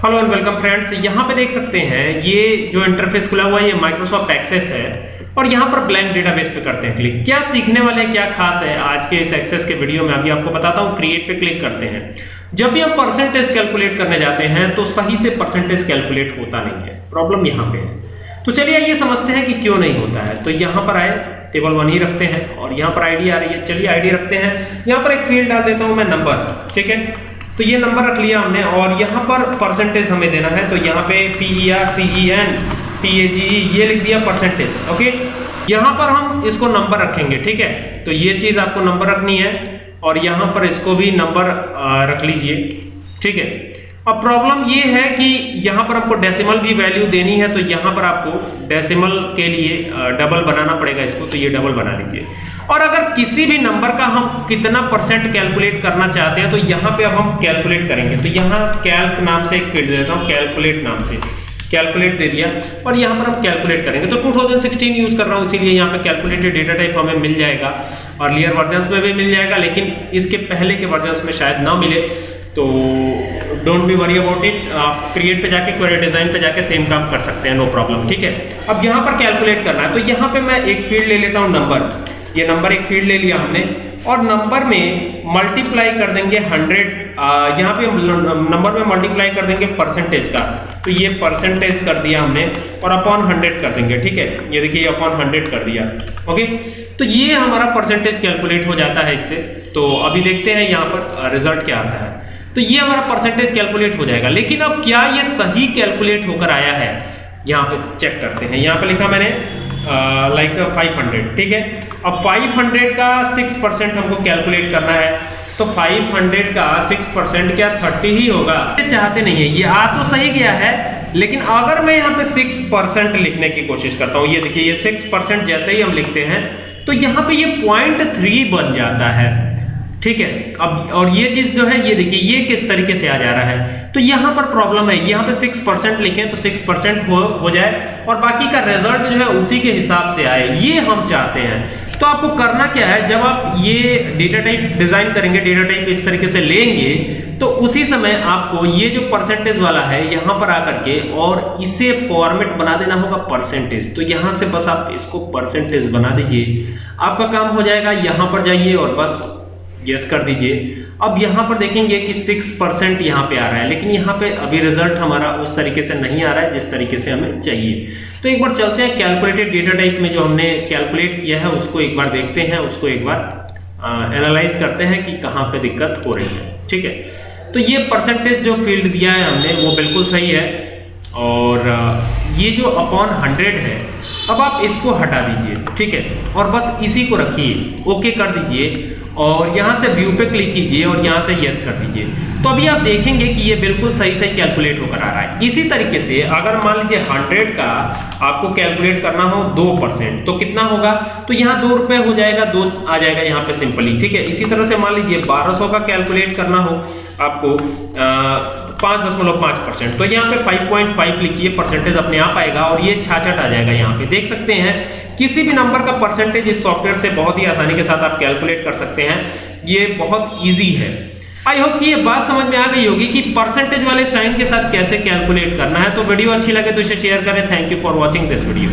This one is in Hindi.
हेलो एंड वेलकम फ्रेंड्स यहाँ पे देख सकते हैं, ये जो इंटरफेस खुला हुआ है, ये माइक्रोसॉफ्ट एक्सेस है, और यहाँ पर ब्लैंक डेटाबेस पे करते हैं क्लिक क्या सीखने वाले क्या खास है? आज के इस एक्सेस के वीडियो में अभी आपको बताता हूँ क्रिएट पे क्लिक करते हैं। जब भी हम परसेंटेज कैलकुलेट करने जाते हैं तो सही से परसेंटेज कैलकुलेट होता नहीं है। प्रॉब्लम यहाँ पे है। तो चलिए ये समझते हैं कि क्यों नहीं होता है। तो यहाँ पर आए टेबल वन ही रखते हैं, और यहाँ पर आईडी आ रही है। चलिए आईडी रखते हैं। यहाँ पर एक फ़ील्ड डाल देता हूँ मैं नंबर ठीक है? तो ये नंबर रख लिया हमने और यहाँ पर परसेंटेज हमें देना है। तो यहाँ पे P E R C E N T A G E ये लिख दिया परसेंटेज ओके यहाँ पर हम इसको नंबर रखेंगे, ठीक है? तो ये चीज़ आपको नंबर रखनी है और यहाँ पर इसको भी नंबर रख लीजिए, ठीक है? अब प्रॉब्लम ये है कि यहाँ पर आपको डेसिमल भी वैल्यू देनी है तो यहाँ पर आपको डेसिमल के लिए डबल बनाना पड़ेगा इसको तो ये डबल बना लीजिए। और अगर किसी भी नंबर का हम कितना परसेंट कैलकुलेट करना चाहते हैं तो यहाँ पे अब हम कैलकुलेट करेंगे। तो यहाँ कैल्क नाम से एक फ़ील्ड देता हूँ कैलकुलेट नाम से। कैलकुलेट दे दिया, और यहाँ पर हम कैलकुलेट करेंगे। तो 2016 यूज़ कर रहा हूँ, इसीलिए यहाँ पे कैलकुलेटेड डेटा टाइप हमें मिल जाएगा। और लियर वर्जन्स में भी मिल जाएगा, लेकिन इसके पहले के वर्जन्स में शायद ना मिले। तो don't be worry about it आप क्रिएट पे जाके क्वेरी डिज़ाइन पे जाके सेम काम कर सकते हैं नो प्रॉब्लम ठीक है? अब यहाँ पर कैलकुलेट करना है तो यहाँ पे मैं एक फ़ील्ड ले लेता हूँ नंबर ये नंबर एक फ़ील्ड ले लिया हमने, और नंबर में मल्टीप्लाई कर देंगे हंड्रेड यहाँ पे नंबर में मल्टीप्लाई कर देंगे परसेंटेज का। तो ये परसेंटेज कर दिया हमने, और अपॉन हंड्रेड कर देंगे, ठीक है? ये देखिए अपॉन हंड्रेड कर दिया। ओके तो ये हमारा परसेंटेज कैलकुलेट हो जाता है इससे। तो अभी देखते हैं यहाँ पर रिज़ल्ट क्या आता है। तो ये हमारा परसेंटेज कैलकुलेट हो जाएगा। लेकिन अब क्या ये सही कैलकुलेट होकर आया है? यहाँ पे चेक करते हैं। यहाँ पे लिखा मैंने लाइक फाइव हंड्रेड ठीक है? अब फाइव हंड्रेड का सिक्स परसेंट हमको कैलकुलेट करना है। तो 500 का 6 परसेंट क्या 30 ही होगा? ये चाहते नहीं है। ये आ तो सही गया है, लेकिन अगर मैं यहाँ पे 6 परसेंट लिखने की कोशिश करता हूँ, ये देखिए, ये 6 परसेंट जैसे ही हम लिखते हैं तो यहाँ पे ये पॉइंट थ्री बन जाता है। ठीक है? अब, और ये चीज़ जो है, ये देखिए, ये किस तरीके से आ जा रहा है? तो यहाँ पर प्रॉब्लम है, यहाँ पे सिक्स परसेंट लिखें तो सिक्स परसेंट हो हो जाए, और बाकी का रिज़ल्ट जो है उसी के हिसाब से आए। ये हम चाहते हैं। तो आपको करना क्या है, जब आप ये डेटा टाइप डिज़ाइन करेंगे डेटा टाइप इस तरीके से लेंगे तो उसी समय आपको ये जो परसेंटेज वाला है, यहाँ पर आकर के, और इसे फॉर्मेट बना देना होगा परसेंटेज तो यहाँ से बस आप इसको परसेंटेज बना दीजिए। आपका काम हो जाएगा, यहाँ पर जाइए और बस यस कर दीजिए। अब यहाँ पर देखेंगे कि सिक्स परसेंट यहाँ पे आ रहा है, लेकिन यहाँ पे अभी रिज़ल्ट हमारा उस तरीके से नहीं आ रहा है जिस तरीके से हमें चाहिए। तो एक बार चलते हैं कैलकुलेटेड डेटा टाइप में जो हमने कैलकुलेट किया है, उसको एक बार देखते हैं, उसको एक बार एनालाइज करते हैं कि कहाँ पे दिक्कत हो रही है। ठीक है? तो ये परसेंटेज जो फ़ील्ड दिया है हमने, वो बिल्कुल सही है। और ये जो अपॉन हंड्रेड है, अब आप इसको हटा दीजिए। ठीक है? और बस इसी को रखिए। ओके कर दीजिए। और यहाँ से व्यू पे क्लिक कीजिए और यहाँ से यस कर दीजिए। तो अभी आप देखेंगे कि ये बिल्कुल सही सही कैलकुलेट होकर आ रहा है। इसी तरीके से अगर मान लीजिए 100 का आपको कैलकुलेट करना हो दो परसेंट तो कितना होगा? तो यहाँ दो रुपए हो जाएगा, दो आ जाएगा यहाँ पे सिंपली ठीक है? इसी तरह से मान लीजिए 1200 का कैलकुलेट करना हो आपको पाँच दशमलव पाँच परसेंट तो यहाँ पे 5.5 लिखिए परसेंटेज अपने आप आएगा और ये छाछट आ जाएगा यहाँ पे। देख सकते हैं, किसी भी नंबर का परसेंटेज इस सॉफ्टवेयर से बहुत ही आसानी के साथ आप कैलकुलेट कर सकते हैं। ये बहुत ईजी है। आई होप कि ये बात समझ में आ गई होगी कि परसेंटेज वाले साइन के साथ कैसे कैलकुलेट करना है। तो वीडियो अच्छी लगे तो इसे शेयर करें। Thank you for watching this video